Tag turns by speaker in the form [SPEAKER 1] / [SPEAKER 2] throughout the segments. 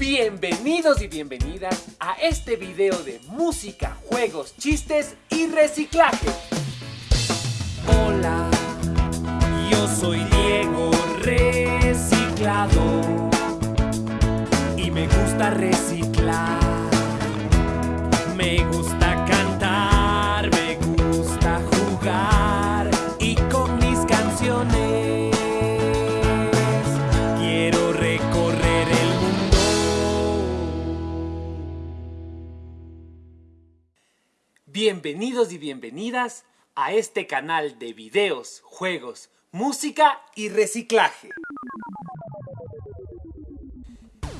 [SPEAKER 1] Bienvenidos y bienvenidas a este video de música, juegos, chistes y reciclaje.
[SPEAKER 2] Hola, yo soy Diego Reciclado y me gusta reciclar.
[SPEAKER 1] Bienvenidos y bienvenidas a este canal de videos, juegos, música y reciclaje.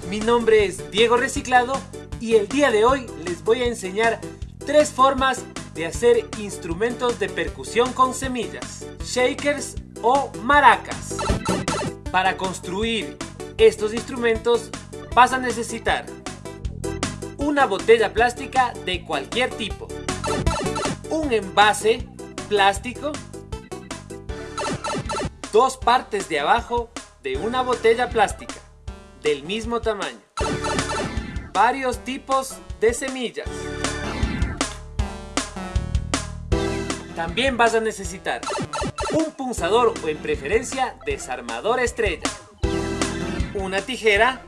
[SPEAKER 1] Mi nombre es Diego Reciclado y el día de hoy les voy a enseñar tres formas de hacer instrumentos de percusión con semillas, shakers o maracas. Para construir estos instrumentos vas a necesitar una botella plástica de cualquier tipo, un envase plástico, dos partes de abajo de una botella plástica del mismo tamaño, varios tipos de semillas. También vas a necesitar un punzador o en preferencia desarmador estrella, una tijera,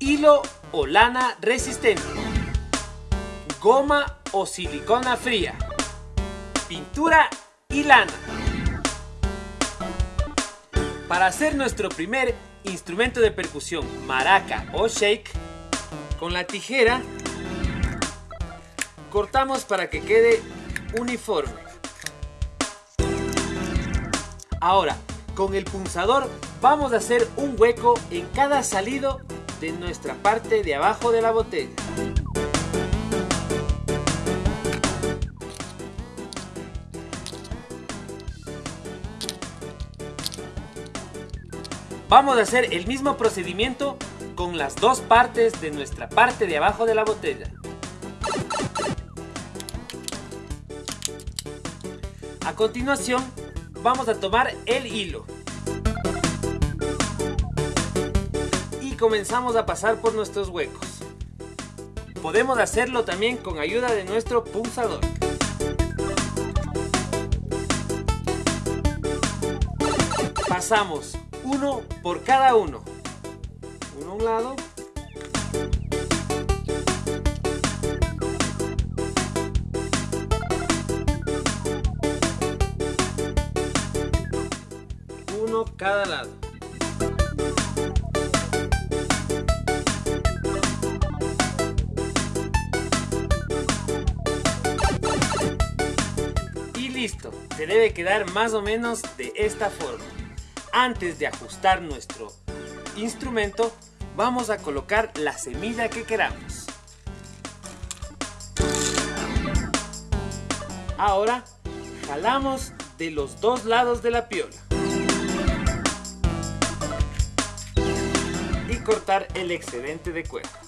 [SPEAKER 1] hilo o lana resistente, goma o silicona fría, pintura y lana. Para hacer nuestro primer instrumento de percusión, maraca o shake, con la tijera cortamos para que quede uniforme. Ahora, con el punzador vamos a hacer un hueco en cada salido de nuestra parte de abajo de la botella. Vamos a hacer el mismo procedimiento con las dos partes de nuestra parte de abajo de la botella. A continuación, vamos a tomar el hilo. Y comenzamos a pasar por nuestros huecos. Podemos hacerlo también con ayuda de nuestro punzador. Pasamos uno por cada uno. Uno a un lado. Uno cada lado. Y listo, se debe quedar más o menos de esta forma antes de ajustar nuestro instrumento, vamos a colocar la semilla que queramos. Ahora, jalamos de los dos lados de la piola. Y cortar el excedente de cuerda.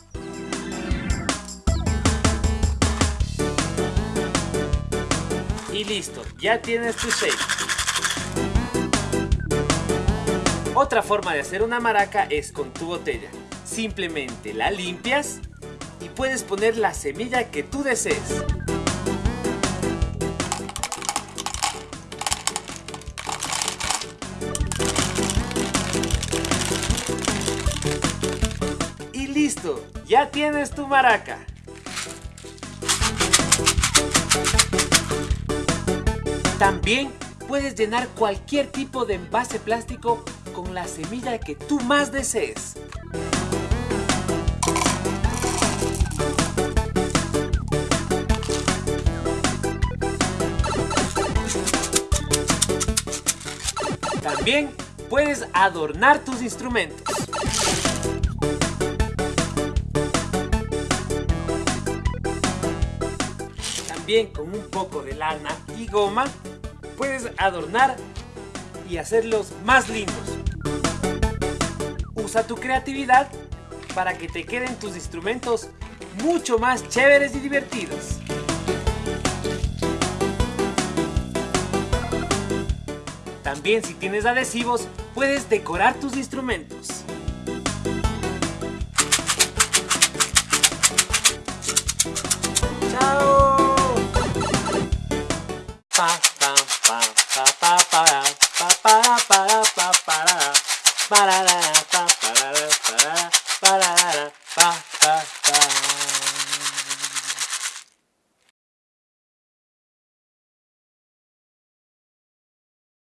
[SPEAKER 1] Y listo, ya tienes tu shake. Otra forma de hacer una maraca es con tu botella. Simplemente la limpias y puedes poner la semilla que tú desees. Y listo, ya tienes tu maraca. También puedes llenar cualquier tipo de envase plástico con la semilla que tú más desees. También puedes adornar tus instrumentos. También con un poco de lana y goma puedes adornar y hacerlos más lindos. Usa tu creatividad para que te queden tus instrumentos mucho más chéveres y divertidos. También si tienes adhesivos, puedes decorar tus instrumentos.